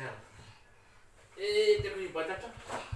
Claro. Eh, tengo.